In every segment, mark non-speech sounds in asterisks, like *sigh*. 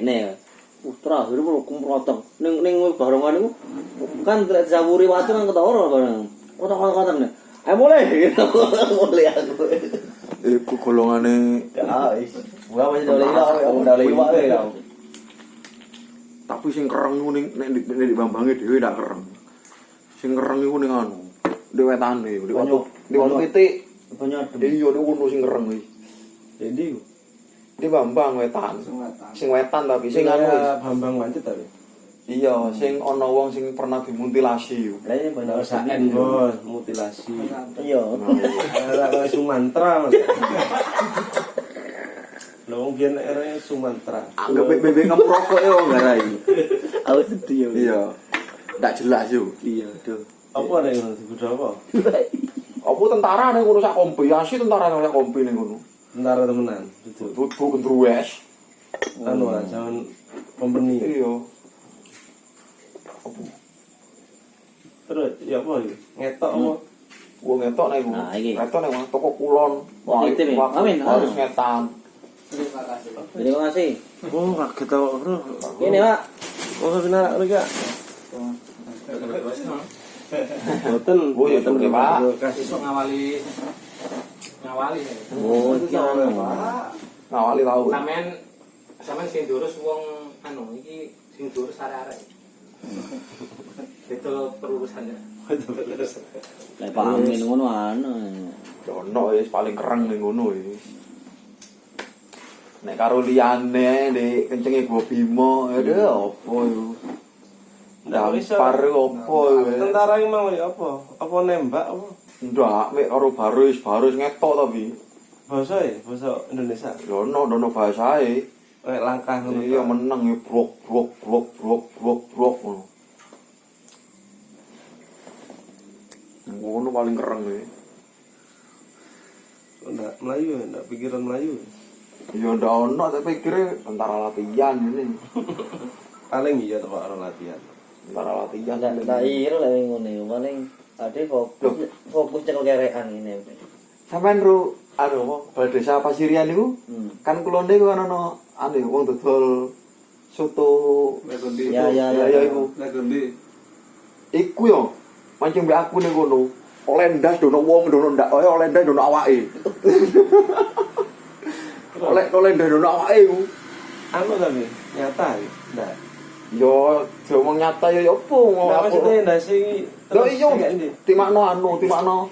ngene. Putra akhirnya mau kumprotok ning ning barongan iku kan lek zawuri watu kan ketara bareng. Kotak-kotak nih ayo mulai. *laughs* Mulai aku. Iku golongane. Ya wis. Gua iwak aku dole iwak ya tapi sing kereng iku ning nek di, nek di Bambange dhewe ndak kereng. Sing kereng iku ning anu, di wetane, di watu, di watu titik. banyak Iya niku sing kereng kuwi. jadi Di Bambang wetan. Sing wetan tapi sing anu. Bambang Wancet tapi. Iya, sing ana wong sing pernah dimutilasi. lah ini banyak Saen bos, mutilasi. iya Kayak *laughs* Sumatera mas. Lho wong biyen era Sumatera. Anggap bebek kamu rokok ya wong garai. aku sedih ya Iya. Ndak jelas yo. iya tuh Apa ada yang disebut apa? Apa tentara ning ngono sak kompi, asli tentara ning sak kompi ning ngono. Tentara temenan. Itu. Tutu gendruwes. Anu lah, zaman company. Iya. Terus ya apa iki? Ngetok apa? Wong ngetok nek iku. Nah. Ngetok nek toko kulon. Wah, itu nih. Amin. Harus ngetan. terima kasih Oh, kaget tau, bro. ini pak Oh, benar lagi ya. Boten, Oh, oke, Pak. Kasih ngawali ngawali ya. oh iki anu Ngawali tau. Sampean sampean sing durus wong anu iki sing durus arek-arek. Itu perurusannya. lek pamin ngono anu Dono wis paling kereng ning ngono wis. Nek karo liyane nek kencenge gua Bimo, aduh apa yo. Dampar apa yo. Tentara ini mau ya apa? Apa nembak apa? Ndak mek karo barus, barus ngetok tapi. Bahasa ya, bahasa Indonesia. Dono dono bahasae. Kayak langkah ngono. Iya meneng ya brok brok brok brok brok brok ngono. Ngono paling kereng ya. Ndak Melayu, ya, ndak pikiran Melayu. Ya ndak ono tapi pikire tentara latihan ini. Paling iya orang latihan. Tentara latihan. Iro lah yang ngono iku. paling ade fokus fokus cekel kerekan ini. Sampeyan ro anu apa bal desa Pasirian niku Hmm. kan kulone iku kan ono anu wong dodol soto Ya ya ya ya. ya iku. Iku yo mancing mbek aku ning kono. Oleh ndas dono wong dono ndak oleh oleh ndas dono awake. *laughs* oleh oleh ndas dono awake iku. Anu tapi nyata ya, ndak. Yo diomong nyata yo yo apa ngomong Ndak aku. maksudnya ndak sih. Lho iya timakno anu timakno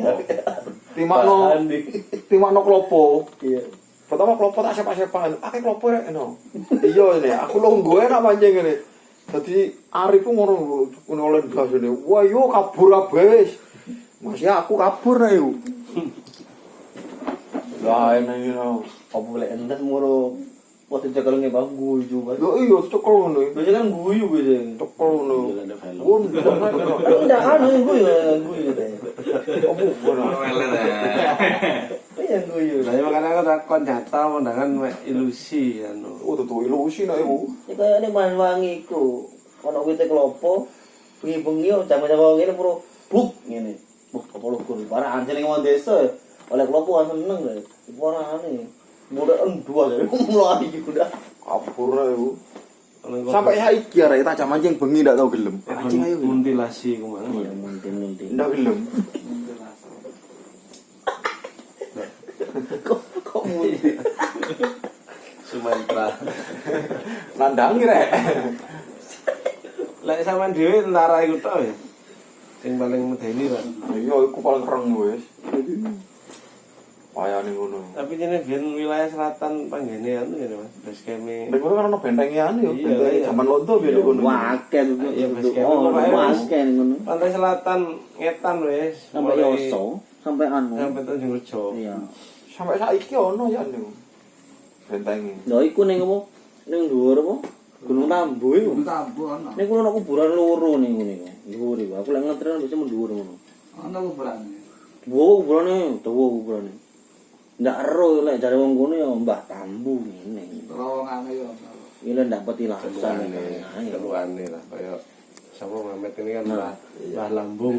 *laughs* timakno timakno klopo. Iya. Pertama klopo tak sepak-sepakan. Akeh klopo rek no. Iya ini aku longgo enak mancing ini. Dadi Arif ku ngono ngono oleh gas ini. Wah yo kabur kabeh. Masih aku kabur nek yo. Lah ini no. Apa boleh endas muro Wah, cekelnya bagus juga. Yo iya, cekel ngono. Biasanya kan guyu gitu. Ya. Cekel ngono. Gun, enggak anu guyu, guyu deh. Oh, bukan. Iya guyu. Lah ya makane aku takon nyata kan ilusi anu. Oh, tutu ilusi nek iku. Ya, Iki ini man wangi iku. kalau kita klopo. Bengi-bengi oh, jaman-jaman ngene puro buk ngene. Buk 30 kur. Barang anjing mau desa. Oleh klopo kan seneng lho. Iku ora aneh. Mudah dua deh. Mulai iki udah. Kabur iku. Oleh kok- Sampai saiki arek tak jam mancing bengi ndak tau gelem. Mancing ayo. gelem. mutilasi ke mana? Iya, mungkin-mungkin. Ndak gelem. *laughs* Kok kok mungkin. Sumatera. Nandangi rek. Lek sampean dhewe tentara iku tok ya. Sing paling medeni kan. Iya, iku paling keren wis. Wayane ngono. Tapi ini biar wilayah selatan panggene anu ya Mas. Base camp Nek kono kan ono bentengian yo, Iya, benteng iya. zaman londo biyen ngono. Waken Iya, base camp. Oh, Pokoknya waken ngono. pantai selatan ngetan wis. Sampai Yoso, sampai anu. Sampai Tanjung Rejo. Iya. Sampai saiki ono ya niku. Bentengi. Lho iku ning apa? Ning dhuwur apa? Gunung Tambu iku. Tambu ana. Ning kono ana kuburan loro ning ngene iku. Dhuwur iku. Aku lek ngetren bisa mendhuwur ngono. Ana kuburane. Wo kuburane, dawa kuburane. Ndak ero lek jare wong kono ya Mbah Tambu ngene. Terowongane yo. lek ndak petilasan. Keluane, Nah, iya. keluane lah kayak sama Mamet ini kan Mbah Mbah Lambung.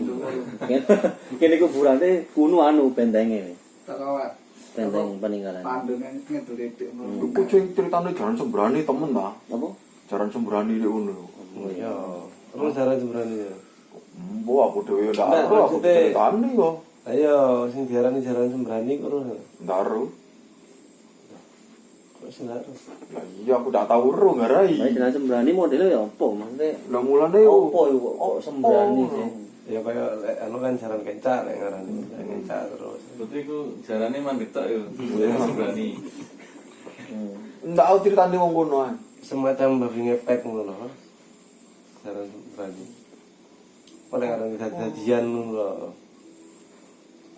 *laughs* Kene kuburane kuno anu bentenge. Teko benteng peninggalan Pandungan ngedul dik. Iku sing ceritane jaran sembrani temen ta. apa Jaran sembrani nek ngono. Oh iya. Terus cara itu berani ya. Mbok aku dhewe ndak Nggak, ero aku ceritane yo. Ayo, sing diarani jaran sembrani kok ora. Ero. Kok sing ora. Lah iya aku ndak tau ero ngarai. Tapi jenazah sembrani modelnya ya apa maksudnya Lah mulane yo. apa itu kok sembrani sih Ya kaya anu kan jaran kencak lek ngarani. Kencak terus. Berarti ku jarane mandek tok yo. Ya berani. Hmm. Ndak tau ceritane wong kono ae. Semacam babi ngepet ngono lho. Jaran sembrani. Oleh ngarani dadian ngono lho.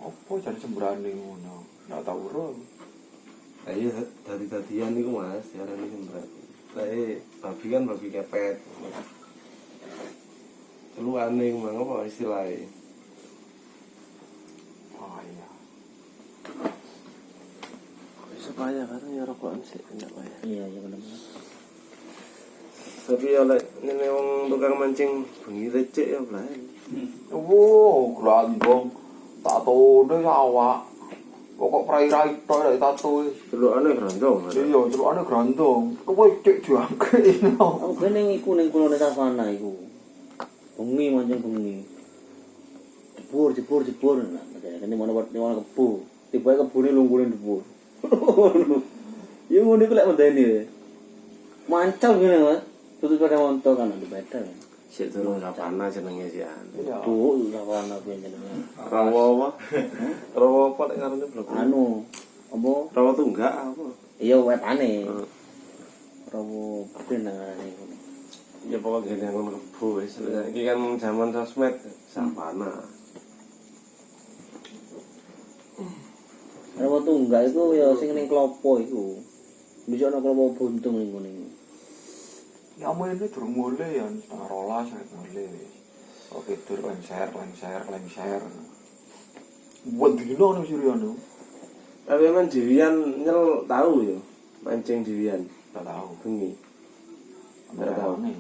opo jadi sembrani ngono? Nggak tahu roh nah, iya dari tadian nih mas ya ini sembrani tapi babi kan babi kepet. Lu aneh mang apa istilahnya? Oh iya. Supaya kan ya rokokan sih enggak ya. Iya iya benar tapi ya, oleh ini wong tukang mancing bengi recek ya belah wow gelandong grandong. Tatone awak. Pokok prai-rai tok nek tato. Celukane grandong. Iya, celukane grandong. Kowe cek jangkrik. aku ben ning iku ning kulone savana iku bengi mancing bengi jebur jebur jebur nah kene mana buat mana kebu tiba kebune lunggurin jebur *laughs* ya ngono iku lek medeni mancal ngene mas tutup pada montok kan ada beda kan Sik durung sapana jenenge sih an. Iya. tuh savana kuwi jenenge Rawa apa? Rawa apa lek ngarane blok? anu apa Rawa tunggak apa? iya wetane Hmm. rawo benangane ngono Ya pokoknya gini yang kebu wis. Iki kan zaman sosmed sapana. rawo tunggal iku ya sing ning klopo iku bisa ana klopo buntung ning ngene Ya mau ini durung mulai ya, setengah rolas ya mulai. Oke, tur lengser, lengser, lengser. Buat dino nih Suryono. Tapi emang Dewian nyel tahu ya mancing Dewian Gak tahu. bengi. Gak tahu nih.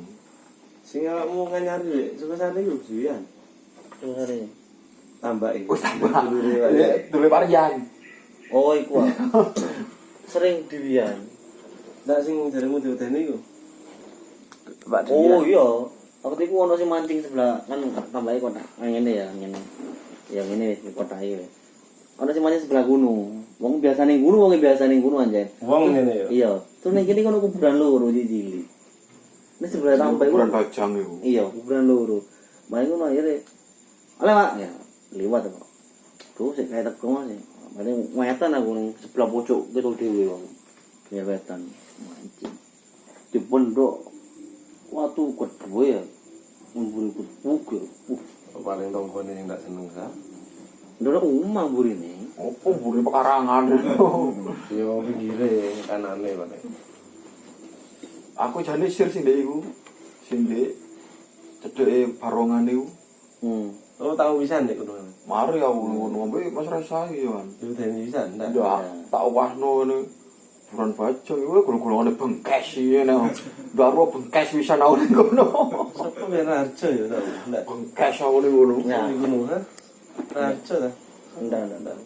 Sing awakmu kan nyari suka sana hari Tambahi. Wis tambah. Dulure wae. Dulu varian. oh iku ah. *laughs* sering diwian Ndak sing jaremu diwedeni iku. Mbak oh iya. waktu itu ono sing mancing sebelah kan tambahi kota. Yang ini ya yang ini yang ini wis kota iki wis. Ono sing mancing sebelah gunung. Wong biasa ning gunung wong biasa ning gunung anjay. Wong ngene ya. iya. Terus ning kene kono kuburan loro cilik ini sebelah tambahi Ukuran bajang itu. iya kuburan loro. Main ngono akhirnya. Oleh pak. Ya liwat kok tuh sih kayak teko mas ya paling wetan aku ning sebelah pojok gitu dewe wong. Ya wetan. Mancing. Di waktu kedua ya memburu kebuk ya uh Paling tongkone sing ndak seneng sa. Ndoro umah burine Apa buri pekarangan. *laughs* Yo pinggire kanane paling. Aku jane sir sing ndek iku. Sing ndek cedeke barongan iku. hmm Oh tahu bisa nek kono. Mari aku ngono ngombe Mas Resa iki kan. Diwedeni bisa ndak? Ndak tak wasno ngene. Bukan baca, gue kurang-kurang ada pengkes ya nih. Baru pengkes bisa nau nih kono. Siapa yang narco ya tau? Pengkes aku nih kono. Ya, kono kan? Narco dah. Enggak, enggak, enggak.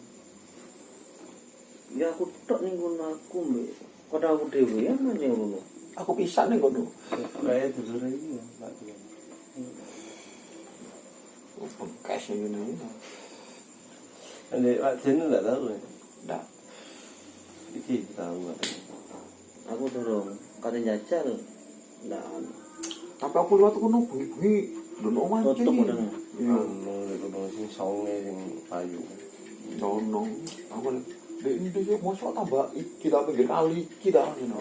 Ya aku tak nih kono aku mbak. Kau tahu dewi ya mana yang kono? Aku pisah nih kono. Kayak tidur ini ya, tak tidur. Pengkes ya kono. Ada, Pak Jen enggak tahu ya? Enggak. Iki tahu aku dorong kate jajal ndak Tapi aku liwat kono bengi-bengi ndono mancing. tutup udah Iya. Nek kono sing songe sing payu. Ndono. Aku Dek ini dia mosok tambah iki ta pinggir kali iki ta ngono.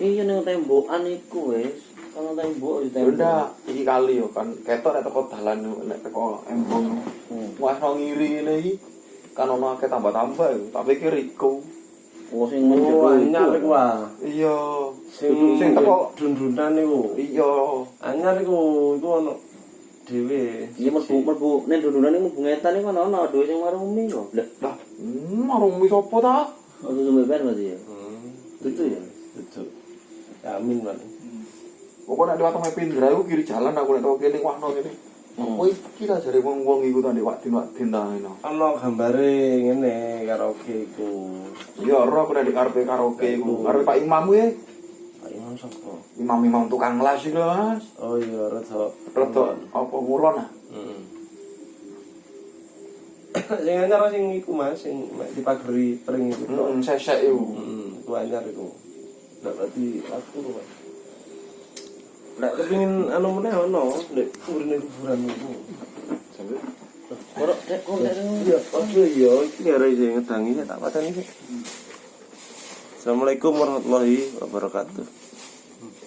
iya ning tembokan iku wis kalau tembok di tembok udah, iki kali yo kan ketok nek teko dalan nek teko embong. Hmm. Wah ngiri ngene iki kan ono akeh tambah-tambah yo, tapi iki Riko. Oh sing Oh, anyar iku iku ah. Iya. Sing sing teko dun-dunan iku. iya. Anyar iku iku ono dhewe. iya mlebu mlebu ning dundunan iki mlebu ngetan iku ana ana dhewe sing marumi kok lah Lah, hmm, marung mi sapa ta? Waktu itu beban berarti ya? Hmm. Itu ya? Itu. Amin, Pak. Pokoknya nek liwat Mepindra iku kiri jalan aku nek teko kene wahno kene. Apa iki lah jare wong-wong iku tadi wadin-wadin ta ngono. Ana gambare ngene karaoke iku. Ya ora kena di karepe karaoke iku. Karepe Pak Imam kuwi Pak Imam sapa? imam-imam tukang las iku Mas. Oh iya, rada Rada apa ngulon ah. Heeh. *coughs* Sing anyar sing iku Mas, sing dipageri pring iku. Heeh, sesek iku. Hmm, itu anyar itu. Nggak berarti aku Mas. Nggak kepingin anu meneh ono, nek kuburine kuburan itu. Kok nek kok nek Iya, oke iya, iki arek sing ngedangi tak pateni sik. Assalamualaikum warahmatullahi wabarakatuh.